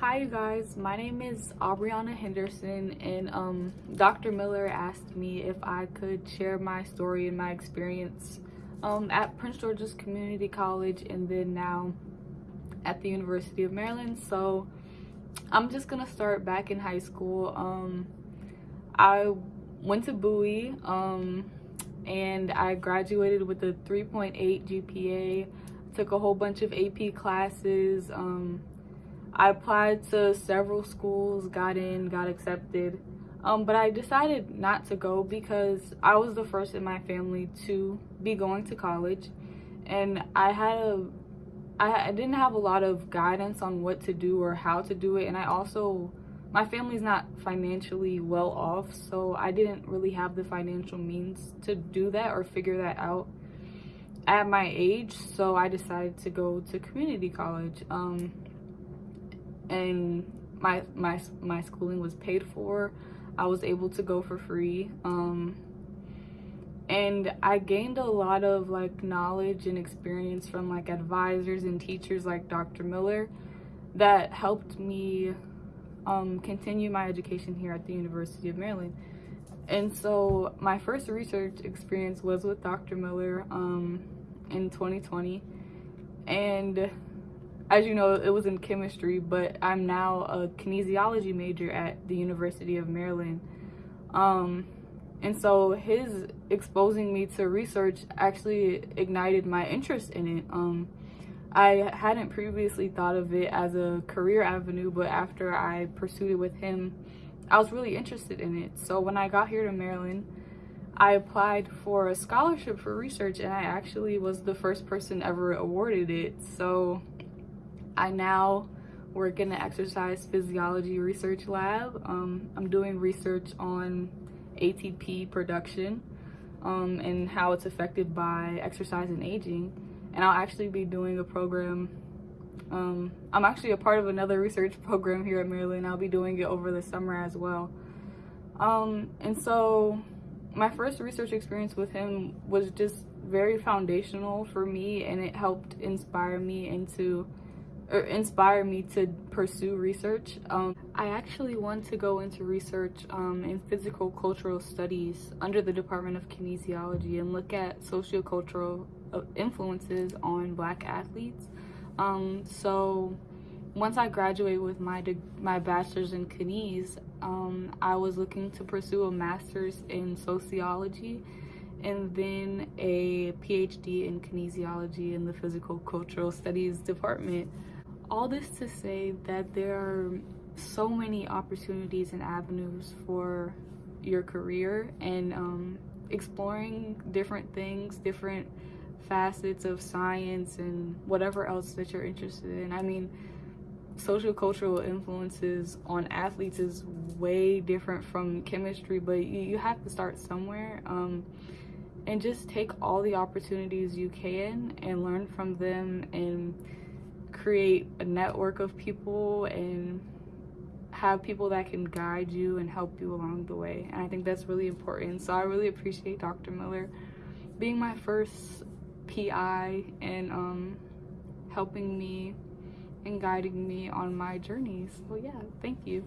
Hi you guys, my name is Aubriana Henderson and um, Dr. Miller asked me if I could share my story and my experience um, at Prince George's Community College and then now at the University of Maryland. So I'm just gonna start back in high school. Um, I went to Bowie um, and I graduated with a 3.8 GPA, took a whole bunch of AP classes, um, I applied to several schools, got in, got accepted. Um, but I decided not to go because I was the first in my family to be going to college. And I had a, I, didn't have a lot of guidance on what to do or how to do it. And I also, my family's not financially well off. So I didn't really have the financial means to do that or figure that out at my age. So I decided to go to community college. Um, and my my my schooling was paid for. I was able to go for free. Um, and I gained a lot of like knowledge and experience from like advisors and teachers like Dr. Miller that helped me um, continue my education here at the University of Maryland. And so my first research experience was with Dr. Miller um, in 2020. And as you know, it was in chemistry, but I'm now a kinesiology major at the University of Maryland. Um, and so his exposing me to research actually ignited my interest in it. Um, I hadn't previously thought of it as a career avenue, but after I pursued it with him, I was really interested in it. So when I got here to Maryland, I applied for a scholarship for research and I actually was the first person ever awarded it. So I now work in the exercise physiology research lab. Um, I'm doing research on ATP production um, and how it's affected by exercise and aging. And I'll actually be doing a program. Um, I'm actually a part of another research program here at Maryland. I'll be doing it over the summer as well. Um, and so my first research experience with him was just very foundational for me and it helped inspire me into or inspire me to pursue research. Um, I actually want to go into research um, in physical cultural studies under the Department of Kinesiology and look at sociocultural uh, influences on black athletes. Um, so once I graduate with my my bachelor's in kines, um, I was looking to pursue a master's in sociology and then a PhD in kinesiology in the physical cultural studies department all this to say that there are so many opportunities and avenues for your career and um, exploring different things, different facets of science and whatever else that you're interested in. I mean, social cultural influences on athletes is way different from chemistry, but you, you have to start somewhere. Um, and just take all the opportunities you can and learn from them and create a network of people and have people that can guide you and help you along the way. And I think that's really important. So I really appreciate Dr. Miller being my first PI and um, helping me and guiding me on my journey. So yeah, thank you.